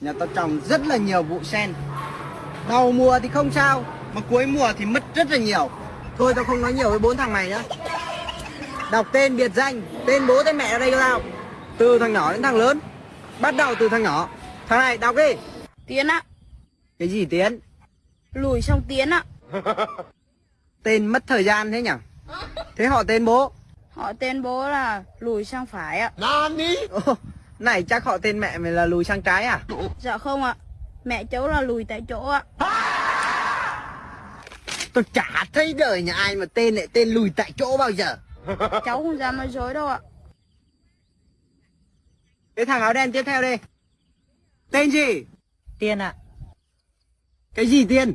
Nhà tao trồng rất là nhiều vụ sen. Đầu mùa thì không sao Mà cuối mùa thì mất rất là nhiều. Thôi tao không nói nhiều với bốn thằng này nữa. Đọc tên biệt danh Tên bố tên mẹ ở đây cho tao. Từ thằng nhỏ đến thằng lớn. Bắt đầu từ thằng nhỏ. Thằng này đọc đi. Tiến ạ. Cái gì Tiến? Lùi xong Tiến ạ. Tên mất thời gian thế nhỉ? Thế họ tên bố? Họ tên bố là lùi sang phải ạ. Ồ, Này chắc họ tên mẹ mày là lùi sang trái à? Dạ không ạ. Mẹ cháu là lùi tại chỗ ạ. Tôi chả thấy đời nhà ai mà tên lại tên lùi tại chỗ bao giờ. Cháu không dám nói dối đâu ạ. Cái thằng áo đen tiếp theo đi. Tên gì? Tiên ạ, Cái gì tiên?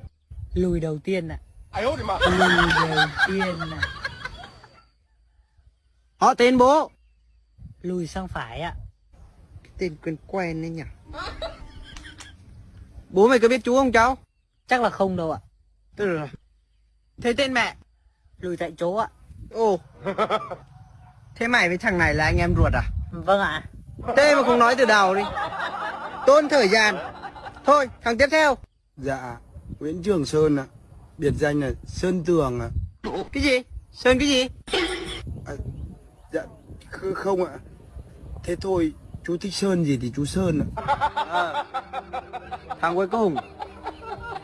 Lùi đầu tiên ạ. Lùi đầu tiên ạ, Họ tên bố. Lùi sang phải ạ. Tên quen quen đấy nhỉ Bố mày có biết chú không cháu Chắc là không đâu ạ. Tức là Thế tên mẹ Lùi tại chỗ ạ. Ồ Thế mày với thằng này là anh em ruột à Vâng ạ. Thế mà không nói từ đầu đi Tốn thời gian Thôi thằng tiếp theo Dạ, Nguyễn Trường Sơn ạ. Biệt danh là Sơn Tường ạ. Cái gì Sơn cái gì Dạ, kh- không ạ. Thế thôi, chú thích Sơn gì thì chú Sơn ạ. Thằng cuối cùng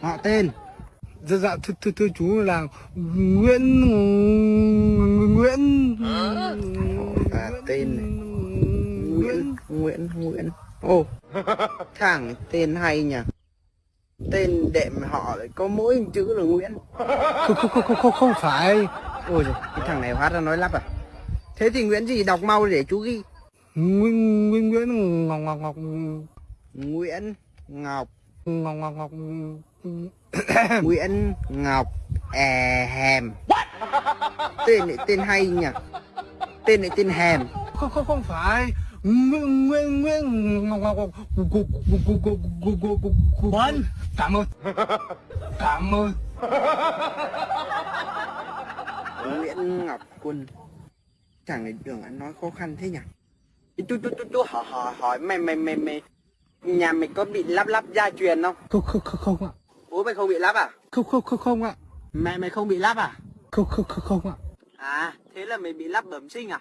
Họ tên. Dạ, dạ, thưa, thưa, thưa chú là Nguyễn... Nguyễn... À, tên này. Nguyễn Nguyễn Nguyễn. Ồ Thằng tên hay nhỉ? Tên đệm họ lại có mỗi chữ là Nguyễn. Không, không, không, không, không, không phải. Ôi giời, cái thằng này hóa ra nói lắp à. Thế thì Nguyễn gì đọc mau để chú ghi Nguyễn... Nguyễn... Nguyễn... Ngọc... Ngọc... Ngọc... Nguyễn Ngọc. Ngọc... Ngọc... Ngọc... Nguyễn Ngọc è hèm. Tên lại tên hay nhỉ? Tên lại tên hèm. Không, không, không phải. Nguyễn... Nguyễn... Nguyễn... Ngọc... Ngọc... Ngọc... Quân. Cảm ơn. Cảm ơn. Nguyễn Ngọc Quân. Thằng này đường ăn nói khó khăn thế nhỉ Chú chú chú chú hỏi hỏi hỏi mày mày mày mày Nhà mày có bị lắp lắp gia truyền không Không, không, không, không ạ. Bố mày không bị lắp à Không, không, không, không ạ. Mẹ mày không bị lắp à Không, không, không, không ạ. À thế là mày bị lắp bẩm sinh à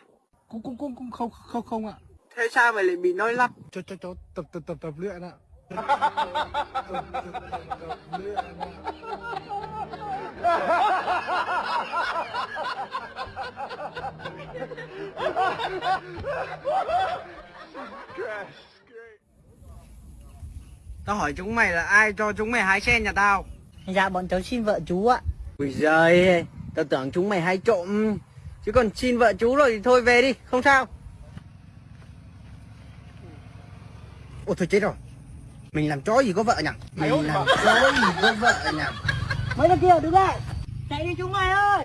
Cũng, cũng, cũng, cũng không, không, không ạ. Thế sao mày lại bị nói lắp Cho, cho, cho, tập, tập, tập, tập luyện ạ. Tập, tập, tập, tập luyện ạ. Tao hỏi chúng mày là ai cho chúng mày hái sen nhà tao? Dạ bọn cháu xin vợ chú ạ. Ui giời Tao tưởng chúng mày hay trộm. Chứ còn xin vợ chú rồi thì thôi về đi Không sao. Ôi thôi chết rồi. Mình làm chó gì có vợ nhỉ? Mình làm chó gì có vợ nhỉ Mấy đứa kia đứng lại. Chạy đi chúng mày ơi.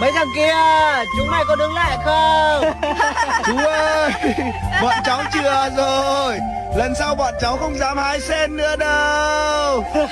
Mấy thằng kia Chúng mày có đứng lại không Chú ơi, bọn cháu chừa rồi. Lần sau bọn cháu không dám hái sen nữa đâu.